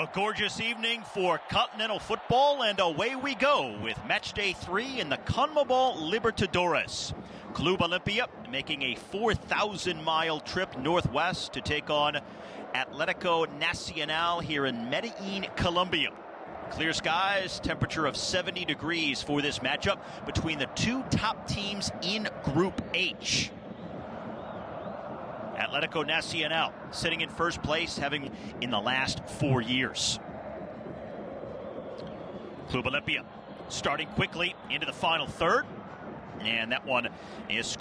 A gorgeous evening for continental football, and away we go with match day three in the CONMEBOL Libertadores. Club Olimpia making a 4,000 mile trip northwest to take on Atletico Nacional here in Medellin, Colombia. Clear skies, temperature of 70 degrees for this matchup between the two top teams in Group H. Atletico Nacional sitting in first place, having in the last four years. Club Olimpia starting quickly into the final third, and that one is.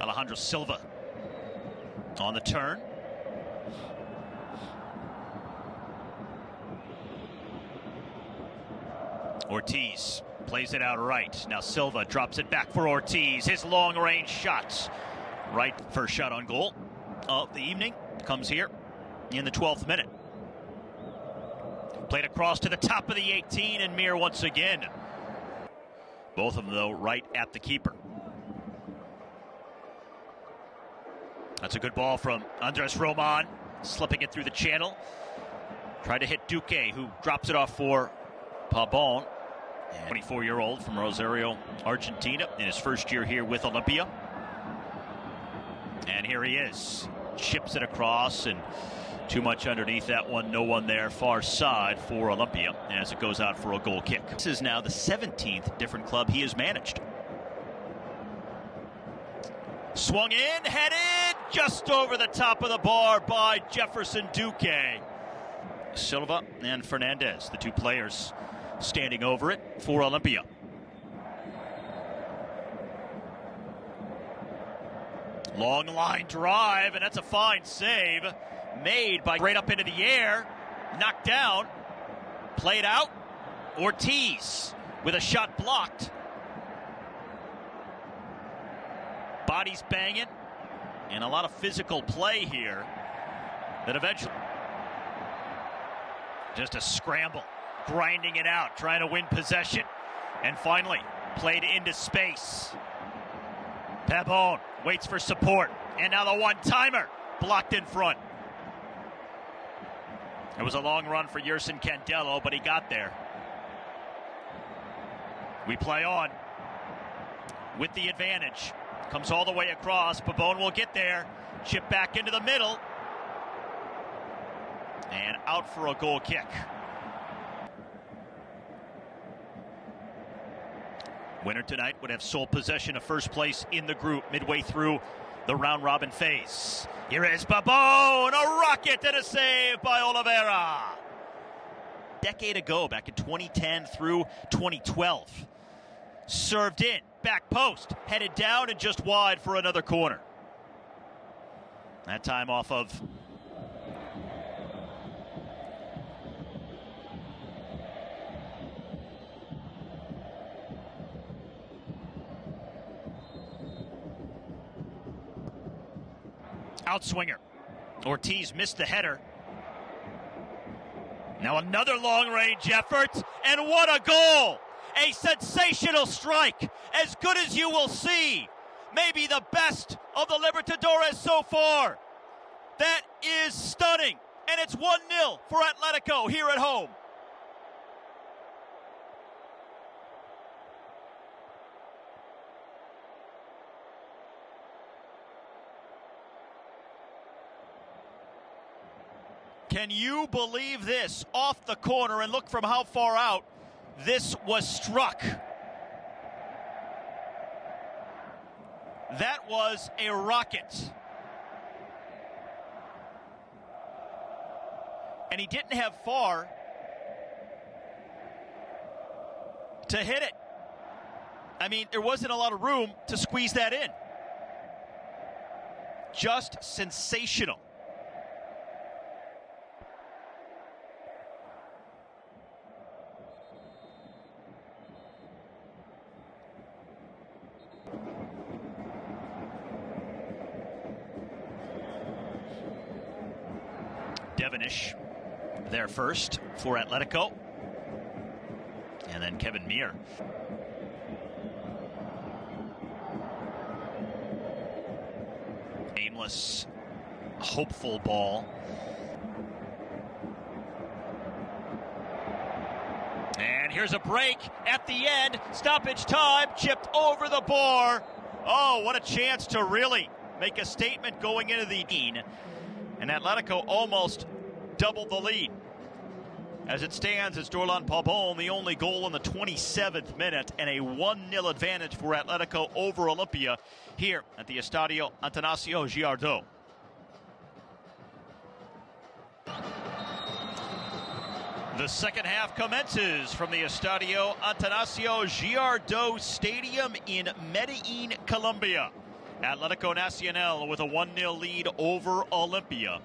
Alejandro Silva on the turn. Ortiz plays it out right. Now Silva drops it back for Ortiz. His long range shots. Right first shot on goal of the evening comes here in the 12th minute. Played across to the top of the 18 and Mier once again. Both of them though right at the keeper. That's a good ball from Andres Roman, slipping it through the channel. Tried to hit Duque, who drops it off for Pabon. 24 year old from Rosario, Argentina, in his first year here with Olimpia. And here he is. Chips it across and too much underneath that one. No one there. Far side for Olimpia as it goes out for a goal kick. This is now the 17th different club he has managed. Swung in, headed just over the top of the bar by Jefferson Duque. Silva and Fernandez, the two players standing over it for Olimpia. Long line drive, and that's a fine save made by right up into the air, knocked down, played out. Ortiz with a shot blocked. Bodies banging, and a lot of physical play here that eventually just a scramble grinding it out, trying to win possession. And finally, played into space. Pabon waits for support. And now the one timer blocked in front. It was a long run for Yerson Candelo, but he got there. We play on with the advantage. Comes all the way across. Pabon will get there. Chip back into the middle. And out for a goal kick. Winner tonight would have sole possession of first place in the group midway through the round robin phase. Here is Pabon, a rocket and a save by Olveira. Decade ago, back in 2010 through 2012. Served in, back post, headed down and just wide for another corner. That time off of outswinger. Ortiz missed the header. Now another long range effort, and what a goal! A sensational strike, as good as you will see. Maybe the best of the Libertadores so far. That is stunning, and it's 1 0 for Atletico here at home. Can you believe this? Off the corner and look from how far out this was struck. That was a rocket. And he didn't have far to hit it. I mean, there wasn't a lot of room to squeeze that in. Just sensational. Devenish there first for Atletico. And then Kevin Mier. aimless, hopeful ball. And here's a break at the end. Stoppage time, chipped over the bar. Oh, what a chance to really make a statement going into the Dean. And Atletico almost doubled the lead. As it stands, it's Dorlan Pabon, the only goal in the 27th minute, and a 1 0 advantage for Atletico over Olimpia here at the Estadio Atanasio Girardot. The second half commences from the Estadio Atanasio Girardot Stadium in Medellin, Colombia. Atletico Nacional with a 1 0 lead over Olimpia.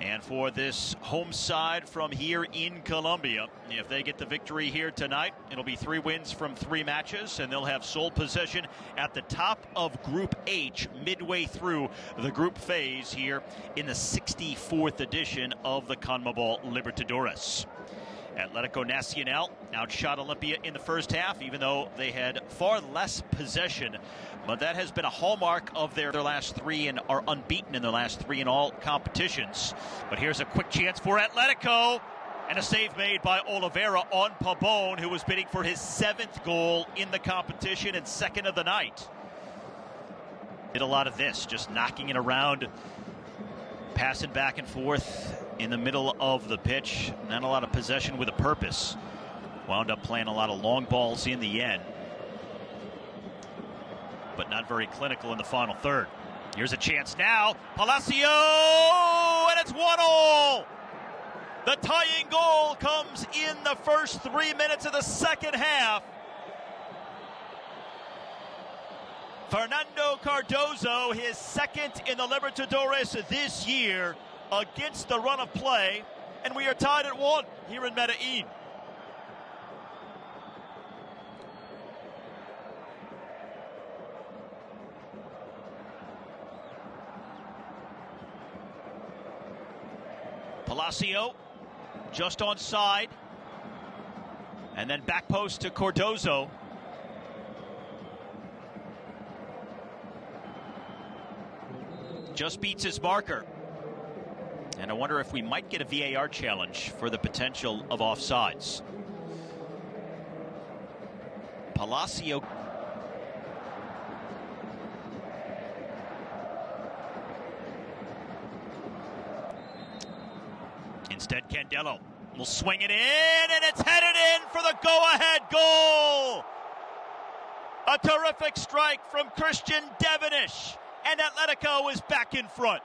And for this home side from here in Colombia, if they get the victory here tonight, it'll be three wins from three matches, and they'll have sole possession at the top of Group H midway through the group phase here in the 64th edition of the CONMEBOL Libertadores. Atletico Nacional outshot Olimpia in the first half, even though they had far less possession. But that has been a hallmark of their, their last three and are unbeaten in their last three in all competitions. But here's a quick chance for Atletico. And a save made by Olveira on Pabon, who was bidding for his seventh goal in the competition and second of the night. Did a lot of this, just knocking it around, passing back and forth in the middle of the pitch. Not a lot of possession with a purpose. Wound up playing a lot of long balls in the end, but not very clinical in the final third. Here's a chance now. Palacio, and it's one all. The tying goal comes in the first three minutes of the second half. Fernando Cardozo, his second in the Libertadores this year against the run of play, and we are tied at one here in Medellin. Palacio just on side. And then back post to Cardozo. Just beats his marker. And I wonder if we might get a VAR challenge for the potential of offsides. Palacio. Instead, Candelo will swing it in, and it's headed in for the go-ahead goal. A terrific strike from Christian Devenish, and Atletico is back in front.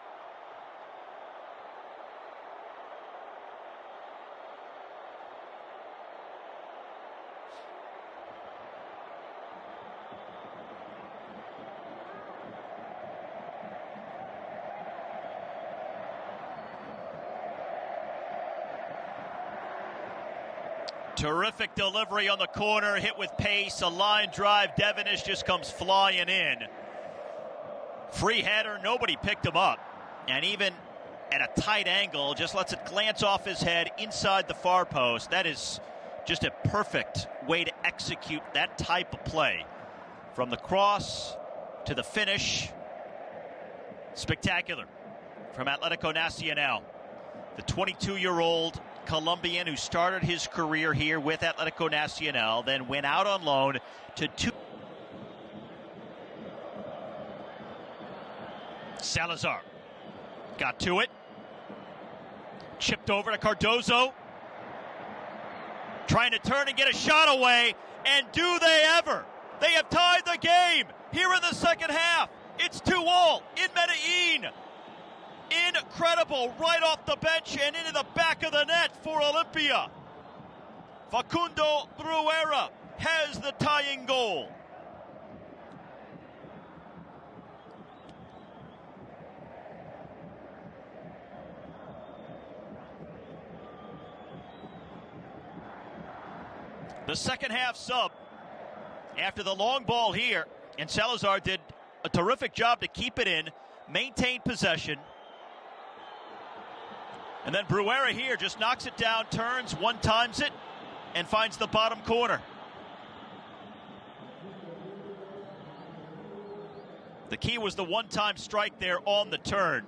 Terrific delivery on the corner, hit with pace, a line drive. Devenish just comes flying in. Free header, nobody picked him up. And even at a tight angle, just lets it glance off his head inside the far post. That is just a perfect way to execute that type of play. From the cross to the finish. Spectacular from Atletico Nacional. The 22 year old Colombian who started his career here with Atletico Nacional, then went out on loan to two. Salazar got to it, chipped over to Cardozo, trying to turn and get a shot away. And do they ever? They have tied the game here in the second half. It's 2 all in Medellin. Incredible, right off the bench and into the back of the net for Olimpia. Facundo Bruera has the tying goal. The second half sub after the long ball here, and Salazar did a terrific job to keep it in, maintain possession. And then Bruera here just knocks it down, turns, one times it, and finds the bottom corner. The key was the one time strike there on the turn.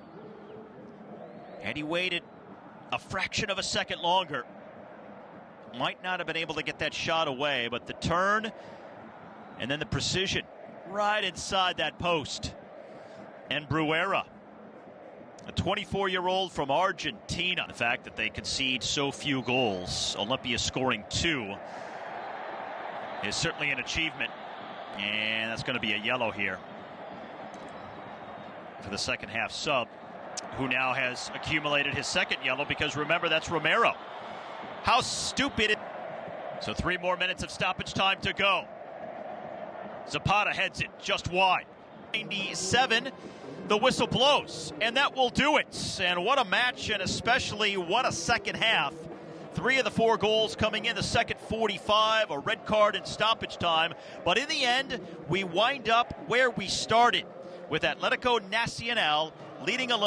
And he waited a fraction of a second longer. Might not have been able to get that shot away, but the turn and then the precision right inside that post. And Bruera, a 24 year old from Argentina. The fact that they concede so few goals, Olimpia scoring two, is certainly an achievement. And that's going to be a yellow here for the second half sub, who now has accumulated his second yellow because remember, that's Romero. How stupid it. So three more minutes of stoppage time to go. Zapata heads it just wide. 97, the whistle blows, and that will do it. And what a match, and especially what a second half. Three of the four goals coming in the second 45, a red card in stoppage time. But in the end, we wind up where we started with Atletico Nacional leading a